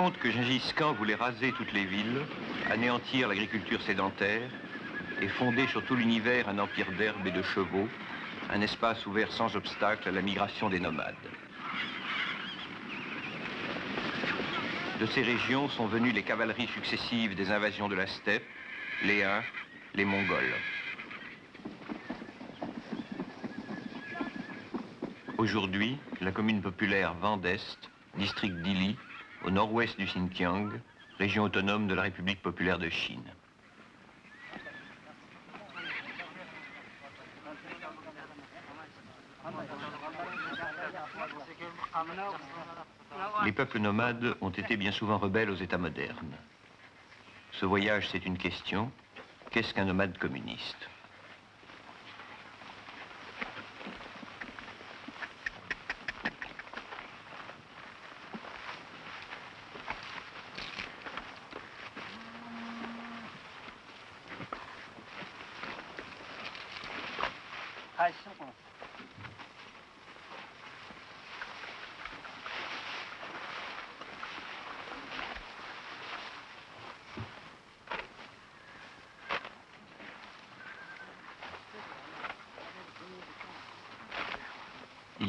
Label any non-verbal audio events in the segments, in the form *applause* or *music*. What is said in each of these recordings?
Raconte que Gengis Khan voulait raser toutes les villes, anéantir l'agriculture sédentaire et fonder sur tout l'univers un empire d'herbes et de chevaux, un espace ouvert sans obstacle à la migration des nomades. De ces régions sont venues les cavaleries successives des invasions de la steppe, les Huns, les Mongols. Aujourd'hui, la commune populaire Vendest, district d'Ili, au nord-ouest du Xinjiang, région autonome de la République populaire de Chine. Les peuples nomades ont été bien souvent rebelles aux États modernes. Ce voyage, c'est une question. Qu'est-ce qu'un nomade communiste?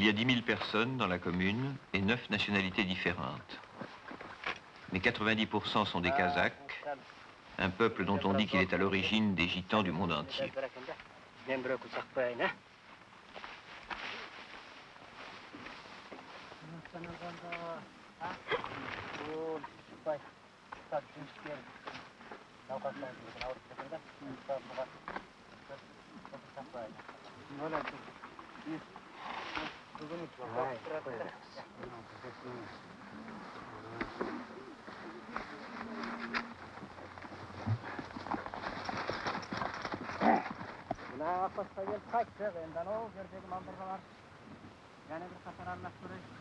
Il y a 10 000 personnes dans la commune et 9 nationalités différentes. Mais 90% sont des Kazakhs, un peuple dont on dit qu'il est à l'origine des gitans du monde entier. Kaçtı benden o gördüğüm mandırgalar. Yani bir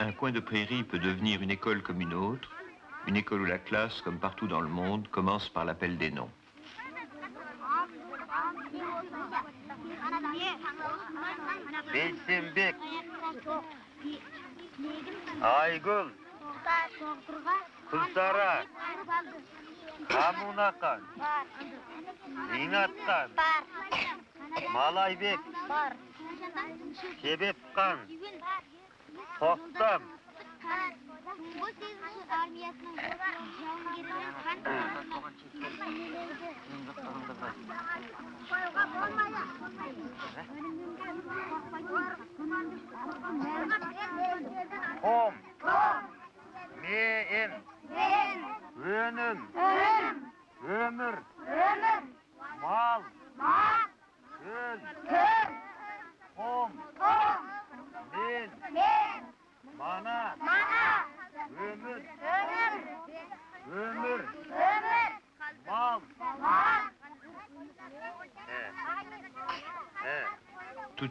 Un coin de prairie peut devenir une école comme une autre, une école où la classe, comme partout dans le monde, commence par l'appel des noms. бейсенбек айгүл гүлсара Қамунақан. Зинаттан. Малайбек. Себепқан. Тоқтам.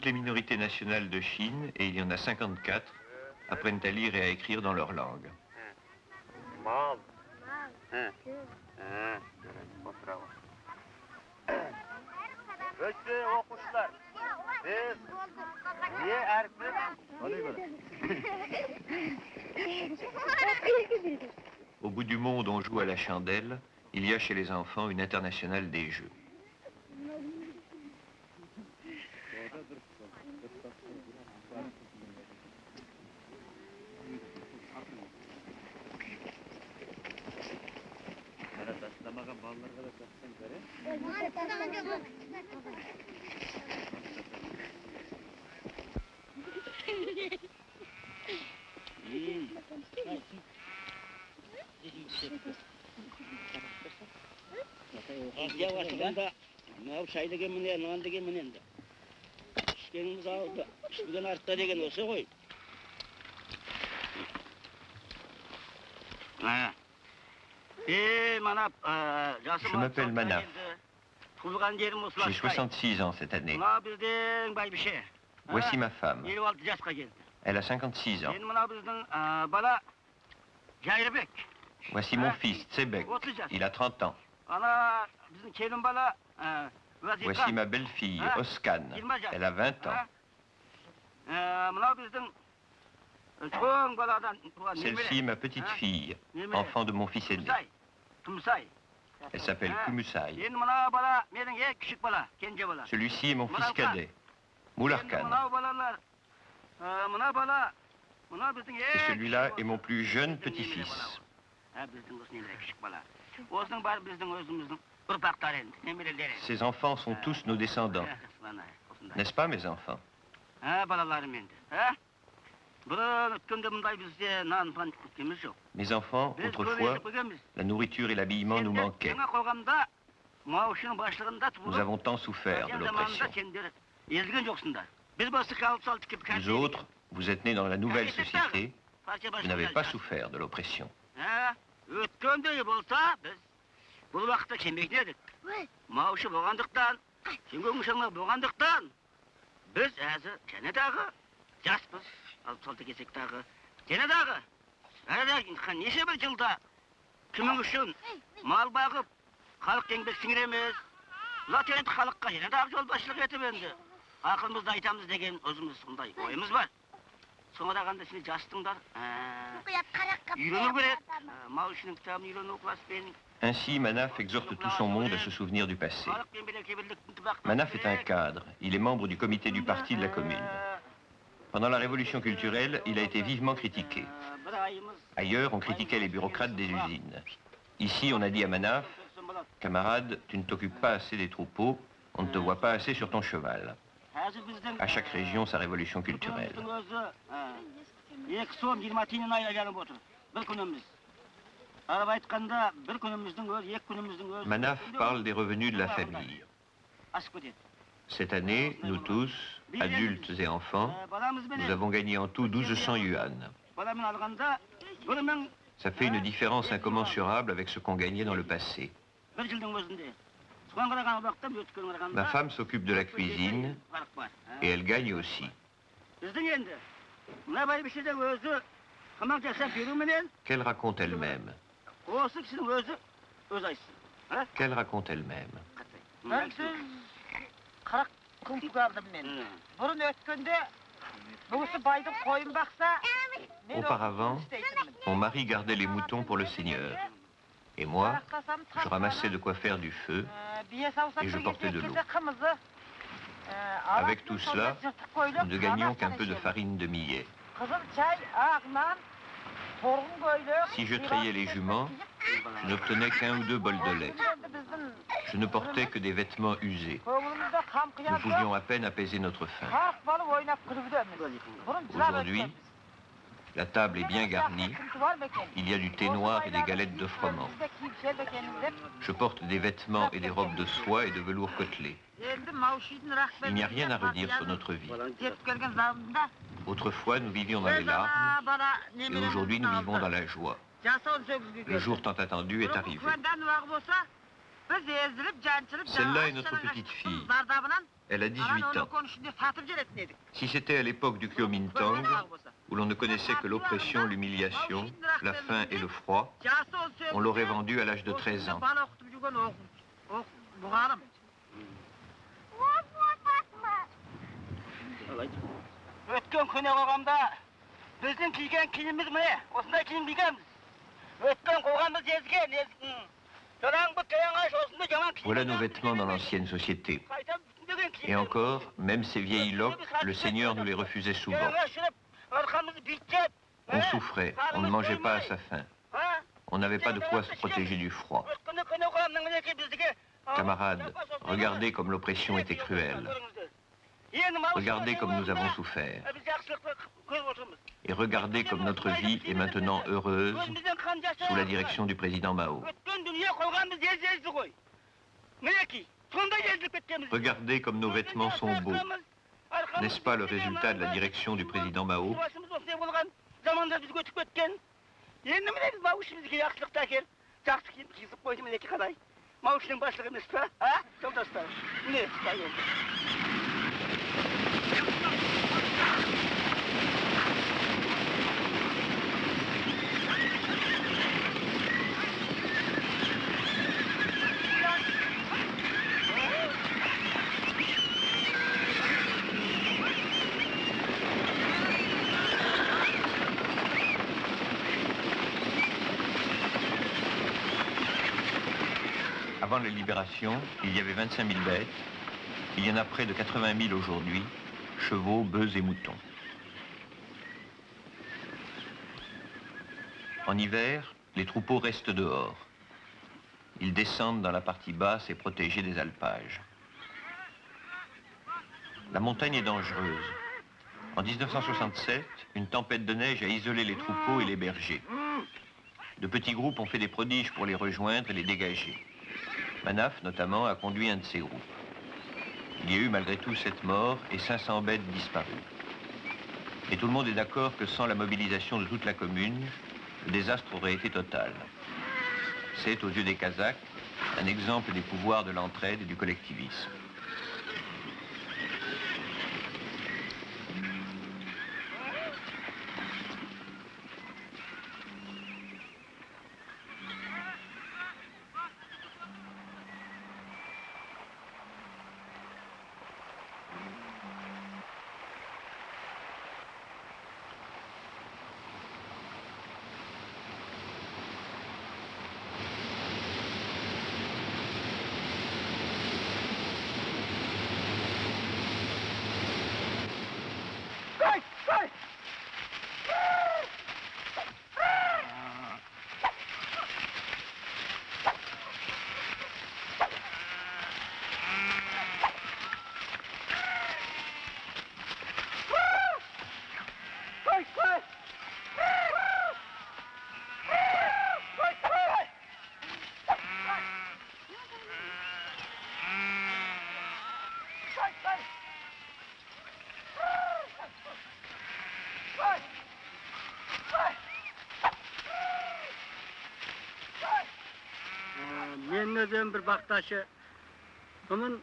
Les minorités nationales de Chine, et il y en a 54, apprennent à lire et à écrire dans leur langue. Au bout du monde, on joue à la chandelle, Il y a chez les enfants une internationale des jeux. Asya başında mынау шай деген міне нан деген міне енді ішкеніміз алды ішпеген артта деген осы ғой ә е манап жасым Je m'appelle Manaf. туылған жерім J'ai осылай 66 ans cette année. мына біздің байбіше Voici ma femme. елу алты жасқа келді Elle a 56 ans. енді мына біздің ә, бала жайырбек Voici mon fils, Tsebek. отыз жас Il a 30 ans. Voici ma belle-fille, Oskane. Elle a 20 ans. Celle-ci, est ma petite-fille, enfant de mon fils aîné. Elle s'appelle Kumusai. Celui-ci est mon fils cadet, Moularkan. Et celui-là est mon plus jeune petit-fils. бала ол. ә, біздің осы немере küçük бала осының бәрі біздің өзіміздің ұрпақтары енді немерелері Ces enfants sont tous nos descendants. Ә, мына, *laughs* осындай. N'est-ce pas, mes enfants ә балаларым енді ә бұрын өткенде мұндай бізде нан пан күткеніміз жоқ Mes enfants, біз autrefois, көбейіп келгенбіз la nourriture et l'habillement nous Сендер manquaient. жаңа қоғамда маушының басшылығында Nous туылып avons tant souffert de совет заманында l'oppression. сендер езілген жоқсыңдар біз болса қалып салды кеп Vous autres, vous êtes nés dans la nouvelle société, партия vous n'avez басшылығында pas souffert de l'oppression. Өткендей болса біз бұл уақытта келмейтін едік маушы болғандықтан сен шаңлақ болғандықтан біз әзір және дағы жаспыз алып салты келсек дағы және дағы неше бір жылда кімің үшін мал бағып халық еңбек сіңіреміз? Енді халыққа және дағы жолбасшылық етіп енді. Ақылымызды айтамыз деген өзіміз сондай ойымыз бар. соңына қарағанда сен жастыңдар ә, үйрену керек ә, мал ішінің кітабын үйрену класспен Ainsi, Manaf exhorte tout son monde à se souvenir du passé. халықпен береке бірліктің ынтымақтастық Manaf est un керек. cadre. Il est membre du comité du parti de la commune. Ә, Pendant la révolution culturelle, il a été vivement critiqué. ә, бір айымыз Ailleurs, on critiquait les bureaucrates des usines. Ici, on a dit à Manaf, көрсем болады. camarade, tu ne t'occupes pas assez des troupeaux, on ne te voit pas assez sur ton cheval. À chaque région, sa révolution culturelle. Manaf parle des revenus de la famille. Cette année, nous tous, adultes et enfants, nous avons gagné en tout 1200 yuan. Ça fait une différence incommensurable avec ce qu'on gagnait dans le passé. Ma femme s'occupe de la cuisine et elle gagne aussi. Qu'elle raconte elle-même Qu'elle raconte elle-même Auparavant, mon mari gardait les moutons pour le seigneur. Et moi, je ramassais de quoi faire du feu. et je portais de l'eau. Avec tout cela, Nous ne gagnions qu'un peu de farine de millet. Si je trayais les juments, je n'obtenais qu'un ou deux bols de lait. Je ne portais que des vêtements usés. Nous pouvions à peine apaiser notre faim. Aujourd'hui, la table est bien garnie. Il y a du thé noir et des galettes de froment. Je porte des vêtements et des robes de soie et de velours côtelé. Il n'y a rien à redire sur notre vie. Autrefois, nous vivions dans les larmes et aujourd'hui, nous vivons dans la joie. Le jour tant attendu est arrivé. Celle-là est notre petite fille. Elle a 18 ans. Si c'était à l'époque du Kuomintang, où l'on ne connaissait que l'oppression, l'humiliation, la faim et le froid, on l'aurait vendue à l'âge de 13 ans. өткен көне қоғамда біздің киген киіміміз міне осындай киім кигенбіз өткен қоғамымыз езген ез- м, Voilà nos vêtements dans l'ancienne société. Et encore, même ces vieilles loques, le Seigneur nous les refusait souvent. On souffrait, on ne mangeait pas à sa faim. On n'avait pas de quoi se protéger du froid. Camarades, regardez comme l'oppression était cruelle. Regardez comme nous avons souffert. Et regardez comme notre vie est maintenant heureuse sous la direction du président Mao. Regardez comme nos vêtements sont beaux. N'est-ce pas le résultat de la direction du président Mao Avant la libération, il y avait 25 000 bêtes. Il y en a près de 80 000 aujourd'hui, chevaux, bœufs et moutons. En hiver, les troupeaux restent dehors. Ils descendent dans la partie basse et protégée des alpages. La montagne est dangereuse. En 1967, une tempête de neige a isolé les troupeaux et les bergers. De petits groupes ont fait des prodiges pour les rejoindre et les dégager. Manaf, notamment, a conduit un de ces groupes. Il y a eu malgré tout sept morts et 500 bêtes disparues. Et tout le monde est d'accord que sans la mobilisation de toute la commune, le désastre aurait été total. C'est, aux yeux des Kazakhs, un exemple des pouvoirs de l'entraide et du collectivisme. мен өзім бір бақташы бұның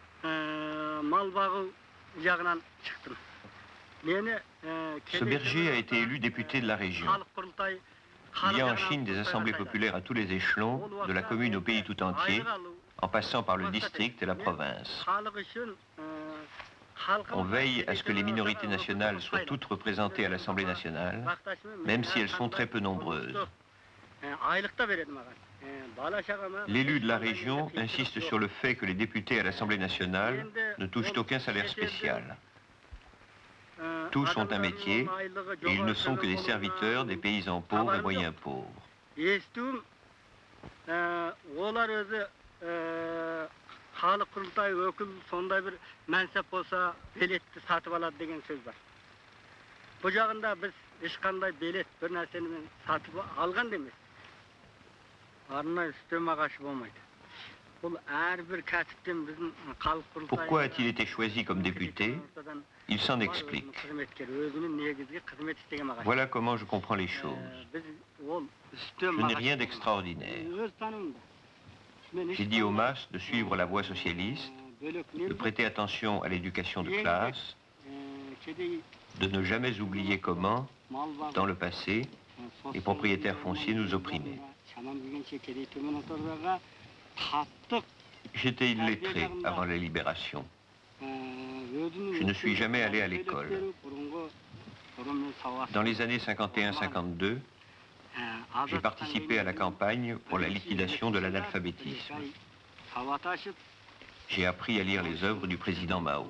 мал бағу жағынан шықтым мені Ce berger a été élu député de la région. Il y a en Chine des assemblées populaires à tous les échelons, de la commune au pays tout entier, en passant par le district et la province. On veille à ce que les minorités nationales soient toutes représentées à l'Assemblée nationale, même si elles sont très peu nombreuses. L'élu de la région insiste sur le fait que les députés à l'Assemblée nationale ne touchent aucun salaire spécial. Tous ont un métier et ils ne sont que des serviteurs des paysans pauvres et moyens pauvres. халық құрылтай өкіл сондай бір мәнсап болса билетті сатып алады деген сөз бар бұл жағында біз ешқандай билет бір нәрсені сатып алған да емес арнайы үстем ағашы болмайды бұл әрбір кәсіптен біздің халық құрылтай Pourquoi a-t-il été choisi comme député Il s'en explique. қызметкер өзінің негізгі қызмет істеген ағаш Voilà comment je comprends les choses. біз ол үстем Je n'ai rien d'extraordinaire. J'ai dit aux masses de suivre la voie socialiste, de prêter attention à l'éducation de classe, de ne jamais oublier comment, dans le passé, les propriétaires fonciers nous opprimaient. J'étais illettré avant la libération. Je ne suis jamais allé à l'école. Dans les années 51-52, j'ai participé à la campagne pour la liquidation de l'analphabétisme. J'ai appris à lire les œuvres du président Mao.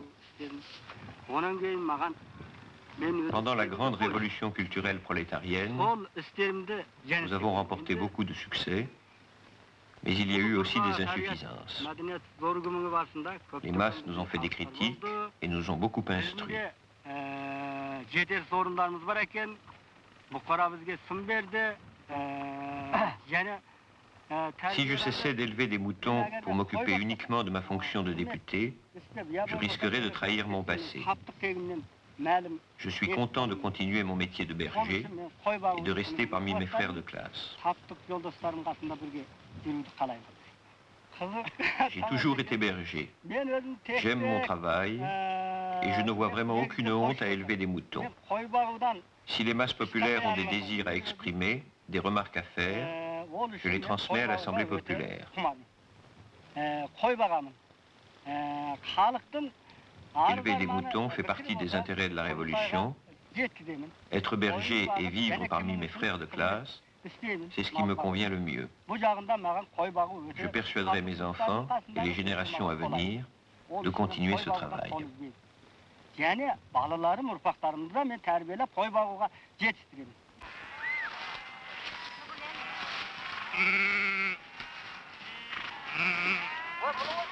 Pendant la grande révolution culturelle prolétarienne, nous avons remporté beaucoup de succès, mais il y a eu aussi des insuffisances. Les masses nous ont fait des critiques et nous ont beaucoup instruits. *coughs* Si je cessais d'élever des moutons pour m'occuper uniquement de ma fonction de député, je risquerais de trahir mon passé. Je suis content de continuer mon métier de berger et de rester parmi mes frères de classe. *laughs* J'ai toujours été berger. J'aime mon travail et je ne vois vraiment aucune honte à élever des moutons. Si les masses populaires ont des désirs à exprimer, des remarques à faire, je les transmets à l'Assemblée populaire. Élever des moutons fait partie des intérêts de la Révolution. Être berger et vivre parmi mes frères de classe, c'est ce qui me convient le mieux. Je persuaderai mes enfants et les générations à venir de continuer ce travail. Және балаларым ұрпақтарымды да мен тәрбиелеп қой бағуға жетістіремін La plus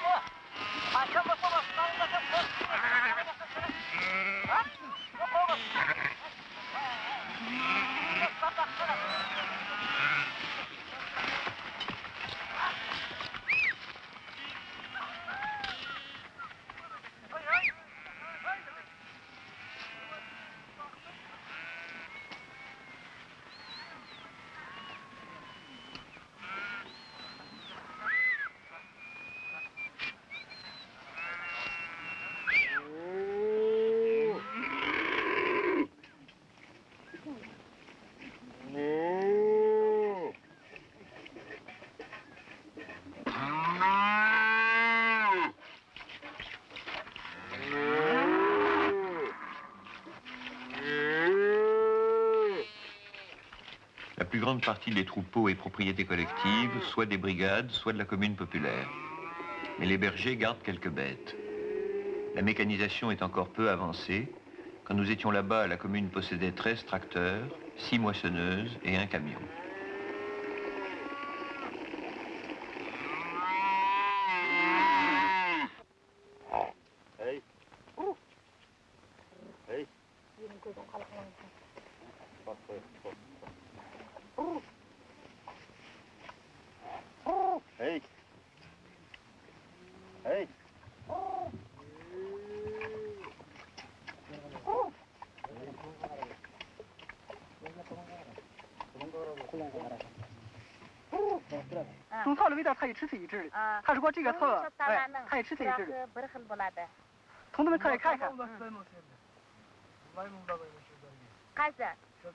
grande partie des troupeaux est propriété collective, soit des brigades, soit de la commune populaire. Mais les bergers gardent quelques bêtes. La mécanisation est encore peu avancée. Quand nous étions là-bas, la commune possédait 13 tracteurs, 6 moissonneuses et un camion.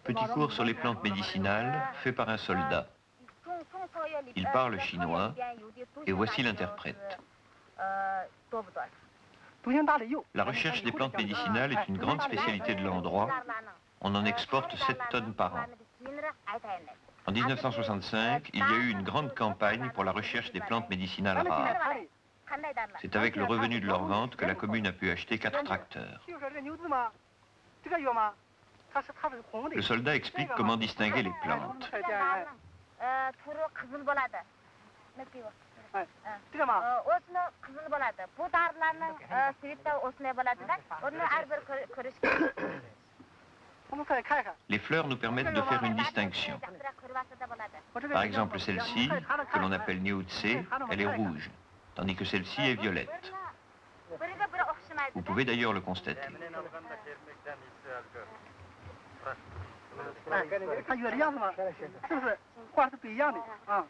Petit cours sur les plantes médicinales fait par un soldat. Il parle chinois et voici l'interprète. Euh, La recherche des plantes médicinales est une grande spécialité de l'endroit. On en exporte 7 tonnes par an. En 1965, il y a eu une grande campagne pour la recherche des plantes médicinales rares. C'est avec le revenu de leur vente que la commune a pu acheter quatre tracteurs. Le soldat explique comment distinguer les plantes. Les fleurs nous permettent de faire une distinction. Par exemple, celle-ci, que l'on appelle Niotse, elle est rouge, tandis que celle-ci est violette. Vous pouvez d'ailleurs le constater. Ah.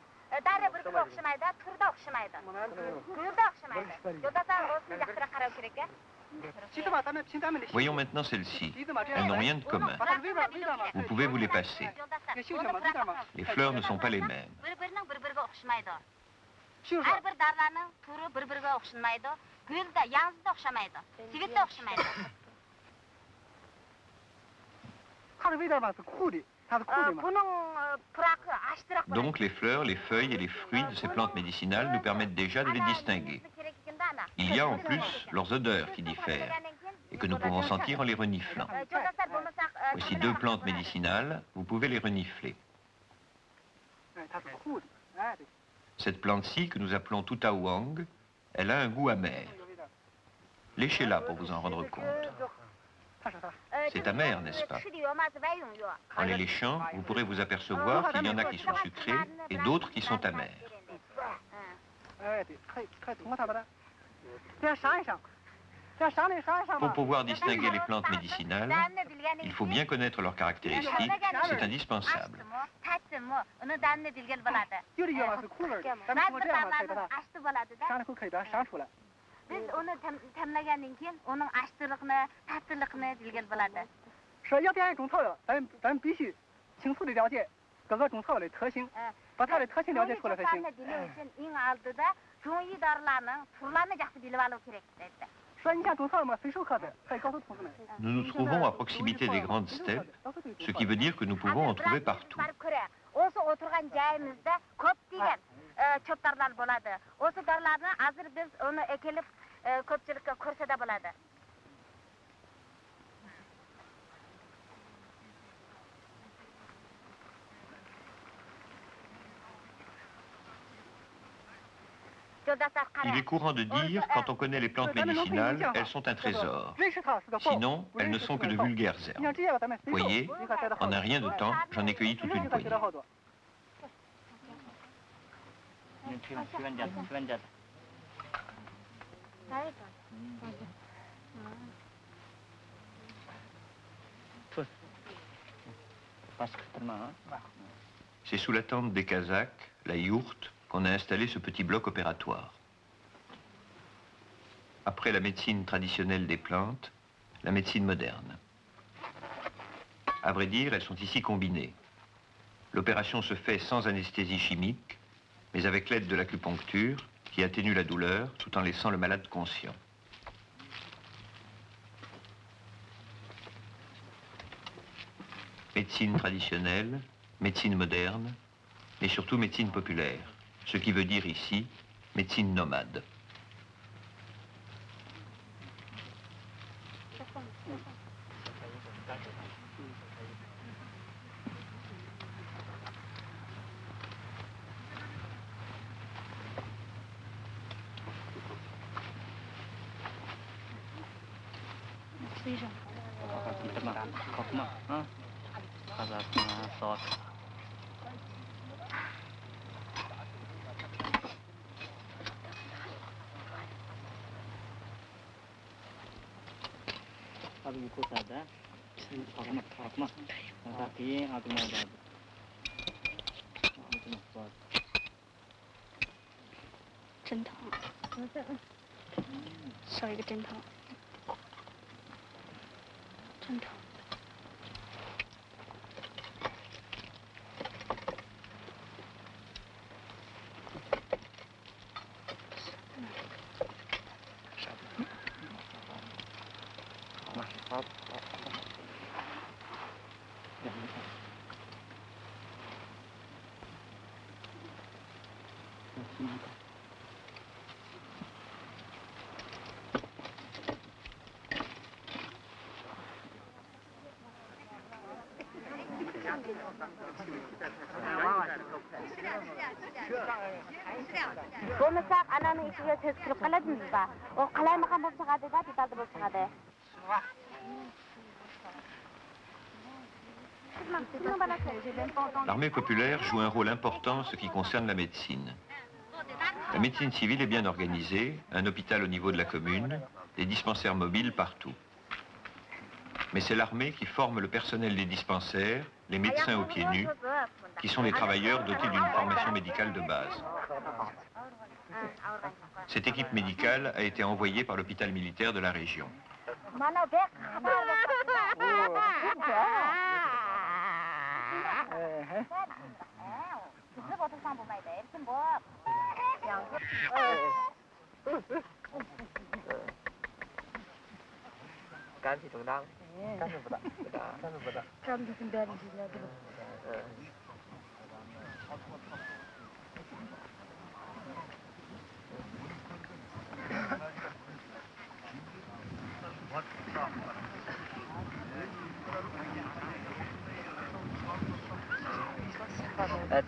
Voyons maintenant celles-ci. Elles n'ont rien de commun. Vous pouvez vous les passer. Les fleurs ne sont pas les mêmes. Donc les fleurs, les feuilles et les fruits de ces plantes médicinales nous permettent déjà de les distinguer. Il y a en plus leurs odeurs qui diffèrent et que nous pouvons sentir en les reniflant. Voici deux plantes médicinales, vous pouvez les renifler. Cette plante-ci, que nous appelons Tutawang, elle a un goût amer. Léchez-la pour vous en rendre compte. C'est amer, n'est-ce pas En les léchant, vous pourrez vous apercevoir qu'il y en a qui sont sucrés et d'autres qui sont amers. Pour pouvoir distinguer les plantes médicinales, il faut bien connaître leurs caractéristiques, c'est indispensable. Biz onu tem- temlegendan keyin onun açtırlıkını, tatlılıkını bilgen bo'ladi. 说要点种草药，咱咱必须清楚的了解各个种草药的特性， 예. 把它的特性了解出来才行。 cho'plarni bilish uchun eng oldida jo'yi dorilarning turlarini yaxshi bilib olish kerak dedi. 说你像种草药嘛，随手可得，可以告诉同志们。 Nous nous trouvons à proximité des grandes steppes, ce qui veut dire que nous pouvons en trouver partout. Il est courant de dire, quand on connaît les plantes médicinales, elles sont un trésor. Sinon, elles ne sont que de vulgaires herbes. Voyez, en un rien de temps, j'en ai cueilli toute une poignée. Hein. C'est sous la tente des Kazakhs, la yourte, qu'on a installé ce petit bloc opératoire. Après la médecine traditionnelle des plantes, la médecine moderne. À vrai dire, elles sont ici combinées. L'opération se fait sans anesthésie chimique, mais avec l'aide de l'acupuncture, qui atténue la douleur tout en laissant le malade conscient. Médecine traditionnelle, médecine moderne, mais surtout médecine populaire, ce qui veut dire ici médecine nomade. 真疼，*laughs* 少一个真疼，真疼。U qalaymagan bo'lib detalda bo'lib chiqadi. L'armée populaire joue un rôle important en ce qui concerne la médecine. La médecine civile est bien organisée, un hôpital au niveau de la commune, des dispensaires mobiles partout. Mais c'est l'armée qui forme le personnel des dispensaires, les médecins aux pieds nus, qui sont des travailleurs dotés d'une formation médicale de base. Cette équipe médicale a été envoyée par l'hôpital militaire de la région.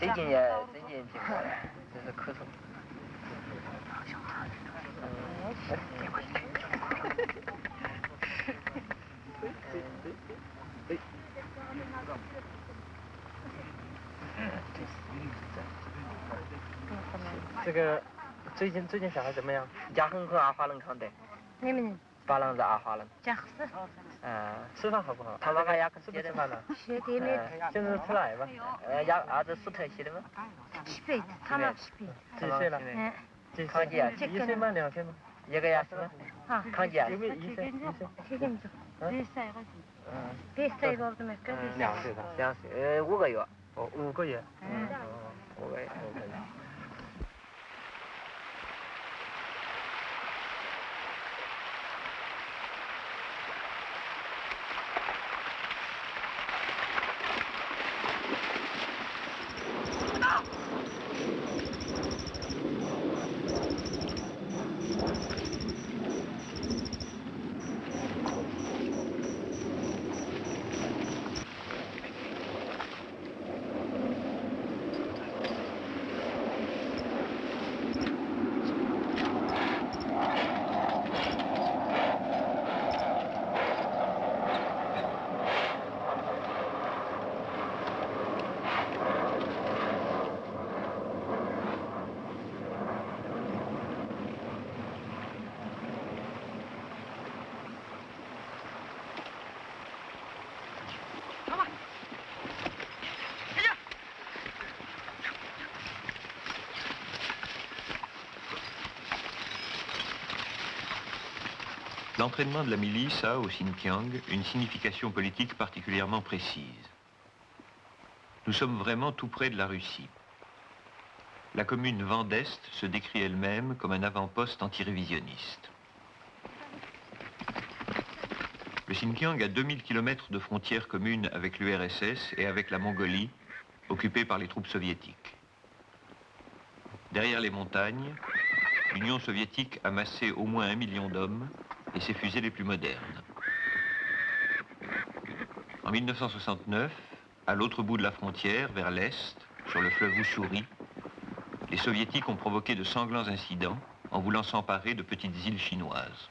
最近也最近挺好的，就是咳嗽。这个最近最近小孩怎么样？牙很和阿花能康的，你们巴郎子阿花了。讲是嗯，吃饭好不好？他妈妈牙吃不吃饭了？学的没嗯，现在吃奶吧。呃，牙儿子是特西的吗？七辈子，他们七辈子，几岁了？嗯，几岁？康姐，一岁吗？两岁吗？一个牙是吗？啊，康姐，有没有一岁？一岁？这个子，别晒个，嗯，别晒个怎么跟别晒？两岁？吧。两岁，呃，五个月。哦，五个月。嗯，哦，五个月。L'entraînement de la milice a, au Xinjiang, une signification politique particulièrement précise. Nous sommes vraiment tout près de la Russie. La commune Vent d'Est se décrit elle-même comme un avant-poste antirévisionniste. Le Xinjiang a 2000 km de frontières communes avec l'URSS et avec la Mongolie, occupée par les troupes soviétiques. Derrière les montagnes, l'Union soviétique a massé au moins un million d'hommes et ses fusées les plus modernes. En 1969, à l'autre bout de la frontière, vers l'est, sur le fleuve Ussuri, les soviétiques ont provoqué de sanglants incidents en voulant s'emparer de petites îles chinoises.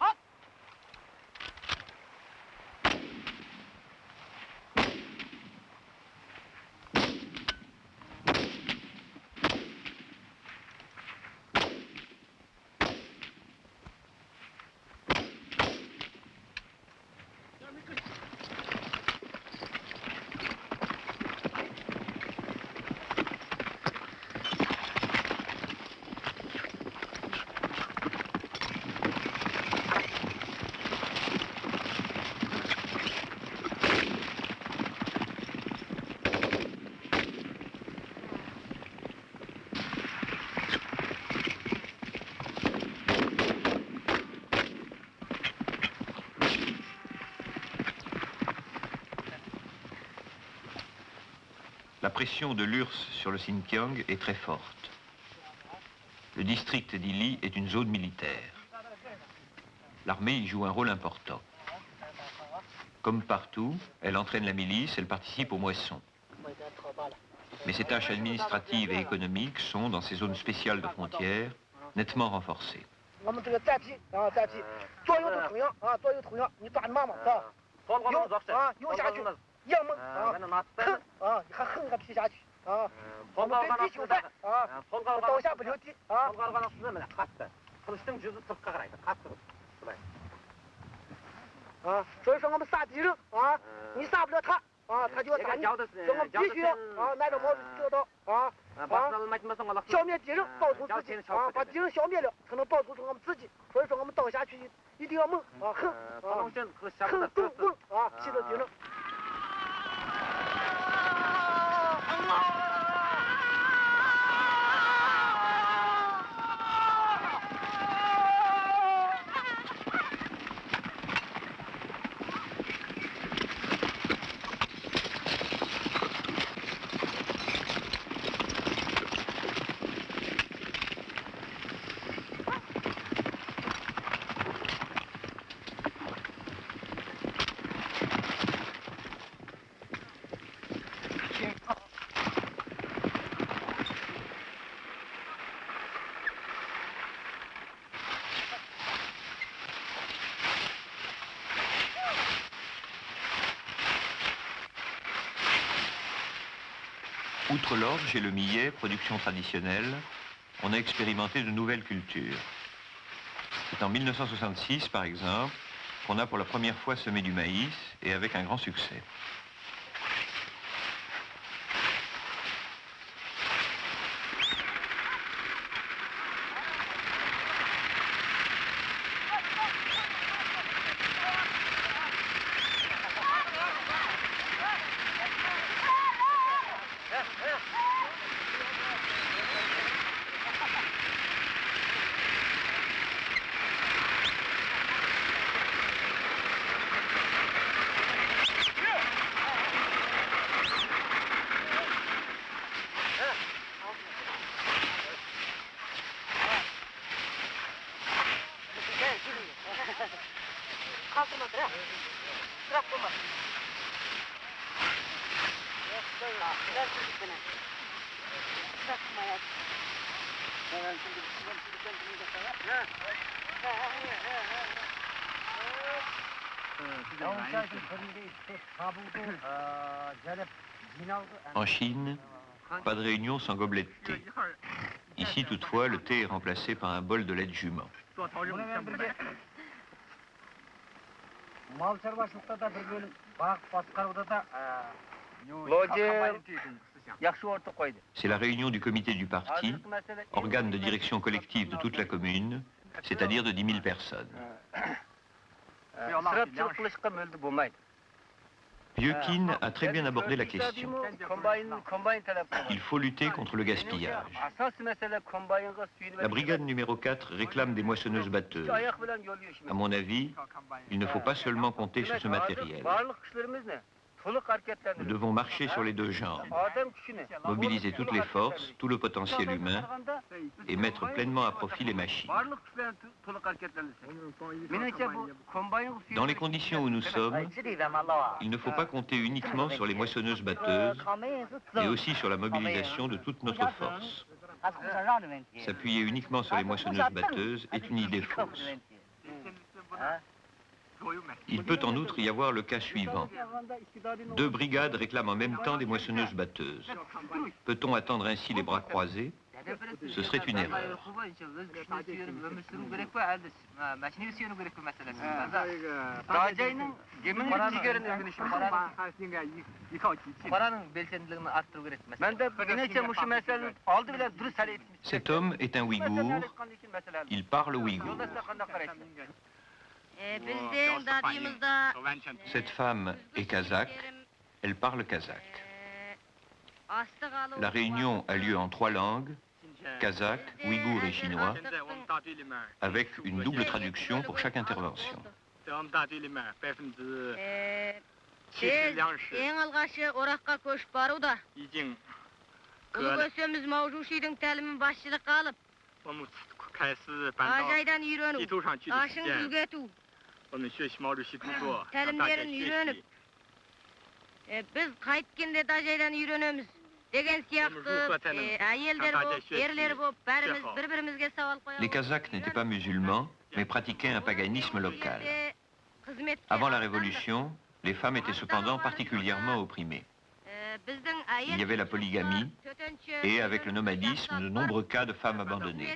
La pression de l'URSS sur le Xinjiang est très forte. Le district d'Ili est une zone militaire. L'armée y joue un rôle important. Comme partout, elle entraîne la milice, elle participe aux moissons. Mais ses tâches administratives et économiques sont, dans ces zones spéciales de frontières, nettement renforcées. 要么啊，横啊，还横个劈下去啊，我们对地球赛啊，倒下不留地啊。啊，所以说我们杀敌人啊，你杀不了他啊，他就要杀你，所以我们必须要啊，拿着毛主席得到啊啊，消灭敌人，保住自己啊，把敌人消灭了，才能保住我们自己。所以说我们倒下去一定要猛啊，横啊，横更猛啊，气着敌人。À Outre l'orge et le millet, production traditionnelle, on a expérimenté de nouvelles cultures. C'est en 1966, par exemple, qu'on a pour la première fois semé du maïs et avec un grand succès. En Chine, pas de réunion sans gobelet de thé. Ici, toutefois, le thé est remplacé par un bol de lait de jument. C'est la réunion du comité du parti, organe de direction collective de toute la commune, c'est-à-dire de 10 000 personnes. Piokin a très bien abordé la question. Il faut lutter contre le gaspillage. La brigade numéro 4 réclame des moissonneuses batteuses. À mon avis, il ne faut pas seulement compter sur ce matériel. Nous devons marcher sur les deux jambes, mobiliser toutes les forces, tout le potentiel humain et mettre pleinement à profit les machines. Dans les conditions où nous sommes, il ne faut pas compter uniquement sur les moissonneuses batteuses, mais aussi sur la mobilisation de toute notre force. S'appuyer uniquement sur les moissonneuses batteuses est une idée fausse. Il peut en outre y avoir le cas suivant. Deux brigades réclament en même temps des moissonneuses batteuses. Peut-on attendre ainsi les bras croisés? Ce serait une erreur. Cet homme est un Ouïghour. Il parle Ouïghour. Dadımızda Cette femme est kazakh, elle parle kazakh. alıp La réunion a lieu en trois langues, kazakh, ouïghour et chinois, avec une double traduction pour chaque intervention. Yürönüp, e, biz e, ayelder erler. Les Kazakhs n'étaient pas musulmans, mais pratiquaient un paganisme local. Avant la Révolution, les femmes étaient cependant particulièrement opprimées. Il y avait la polygamie et avec le nomadisme, de nombreux cas de femmes abandonnées.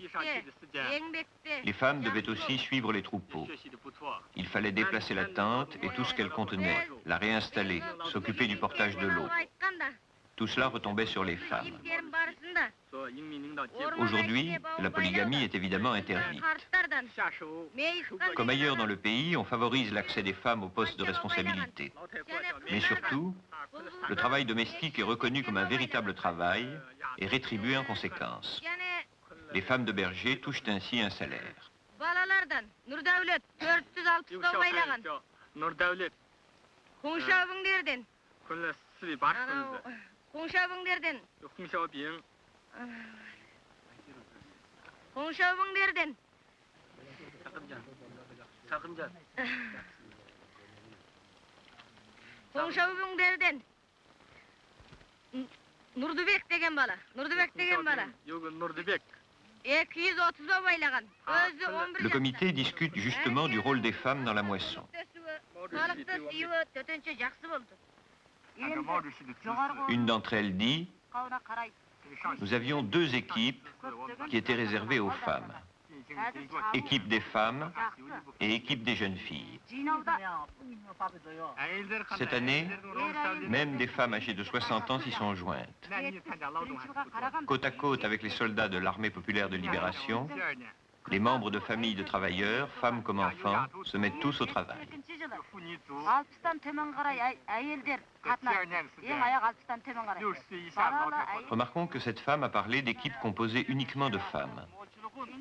Les femmes devaient aussi suivre les troupeaux. Il fallait déplacer la tente et tout ce qu'elle contenait, la réinstaller, s'occuper du portage de l'eau. Tout cela retombait sur les femmes. Aujourd'hui, la polygamie est évidemment interdite. Comme ailleurs dans le pays, on favorise l'accès des femmes aux postes de responsabilité. Mais surtout, le travail domestique est reconnu comme un véritable travail et rétribué en conséquence. Les femmes de berger touchent ainsi un salaire. Balalardan Nurdavlet 460 baylagan. Kungşabыңдерден. Анау Kungşabыңдерден. Kungşabыңдерден. Сақымжан. Kungşabыңдерден. Nurdubek деген bala. Nurdubek деген bala. 230 baylagan. Özü 11 Le comité discute justement du rôle des femmes dans la moisson. Une d'entre elles dit Nous avions deux équipes qui étaient réservées aux femmes. Équipe des femmes et équipe des jeunes filles. Cette année, même des femmes âgées de 60 ans s'y sont jointes. Côte à côte avec les soldats de l'armée populaire de libération, les membres de familles de travailleurs, femmes comme enfants, se mettent tous au travail. Remarquons que cette femme a parlé d'équipes composées uniquement de femmes.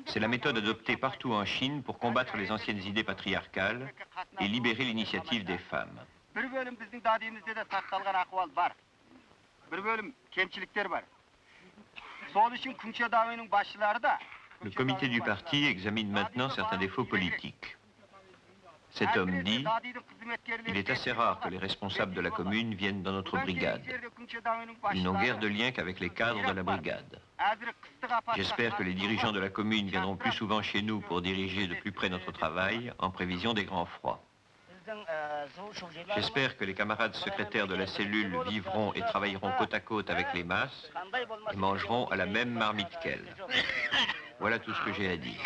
C'est la méthode adoptée partout en Chine pour combattre les anciennes idées patriarcales et libérer l'initiative des femmes. Le comité du parti examine maintenant certains défauts politiques. Cet homme dit, il est assez rare que les responsables de la commune viennent dans notre brigade. Ils n'ont guère de lien qu'avec les cadres de la brigade. J'espère que les dirigeants de la commune viendront plus souvent chez nous pour diriger de plus près notre travail en prévision des grands froids. J'espère que les camarades secrétaires de la cellule vivront et travailleront côte à côte avec les masses et mangeront à la même marmite qu'elles. Voilà tout ce que j'ai à dire.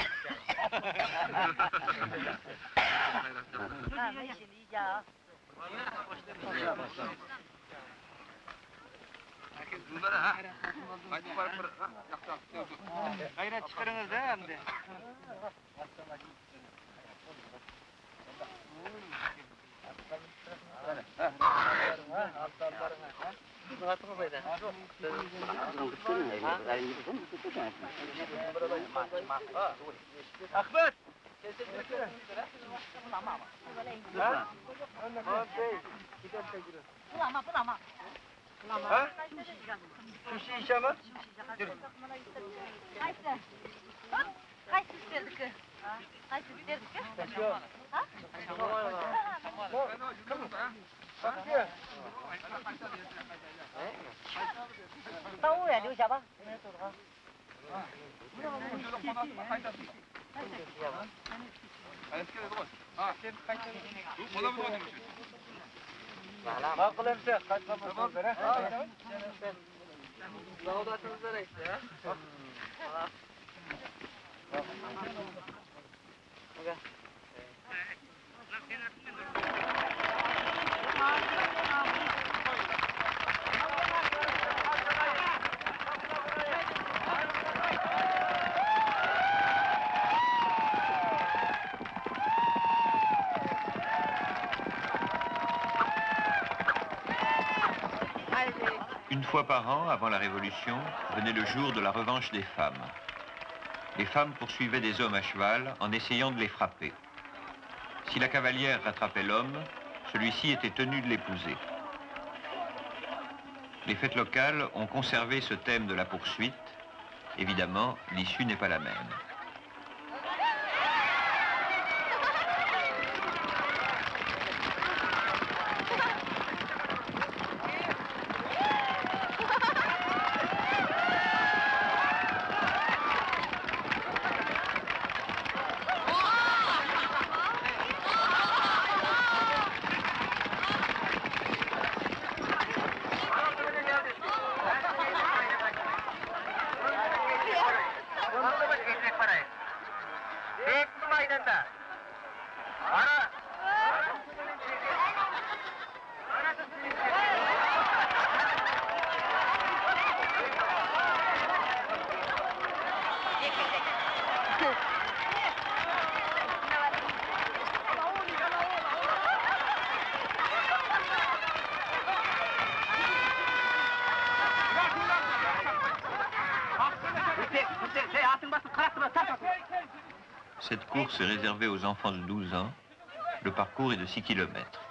احمد Bulama, bulama. Bulama. Ha? Şu şişe mi? Dur. Kaysı. Hop. Kaysı isterdik. Kaysı isterdik. Ha? Ha? Ha? Ha? Ha? Ha? Ha? Ha? Ha? Ha? 把污染留下吧，你们走吧。Bakıl hemşe, kaç kapatın böyle. Laudatınız böyle işte ya. Bak. Bak. Une fois par an, avant la Révolution, venait le jour de la revanche des femmes. Les femmes poursuivaient des hommes à cheval en essayant de les frapper. Si la cavalière rattrapait l'homme, celui-ci était tenu de l'épouser. Les fêtes locales ont conservé ce thème de la poursuite. Évidemment, l'issue n'est pas la même. Cette course est réservée aux enfants de 12 ans. Le parcours est de 6 km.